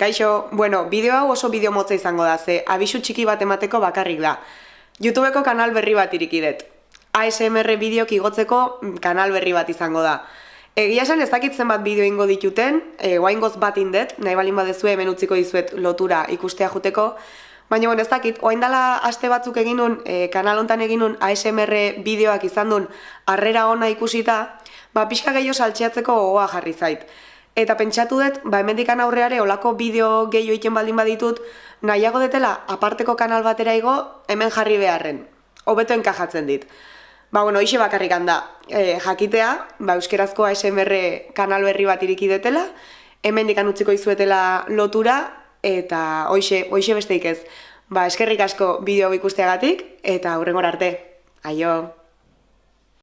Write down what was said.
Kaixo, bueno, bideo hau oso bideo motza izango da, ze abisu txiki bat emateko bakarrik da. YouTubeko kanal berri bat irikidet. ASMR bideok igotzeko mm, kanal berri bat izango da. Egia esan ez dakit zenbat bideo ingo dituten, e, guaingoz bat indet, nahi balin badezu hemen utziko dizuet lotura ikustea juteko, Baina, bueno, ez dakit, oain dela aste batzuk eginun, e, kanal hontan eginun ASMR bideoak izan duen harrera ona ikusita, ba, pixka gehiago saltxeatzeko gogoa jarri zait. Eta pentsatu dut, ba, emendikan aurreare olako bideo gehiago iken baldin baditut, nahiago detela aparteko kanal batera igo, hemen jarri beharren. Hobeto enkajatzen dit. Ba, bueno, hoxe bakarrik handa, e, jakitea, ba, euskerazko ASMR kanal berri bat iriki detela, hemen dikan utziko izuetela lotura, eta hoxe, hoxe besteik ez. Ba, eskerrik asko bideo ikusteagatik eta aurrengora arte. Aio!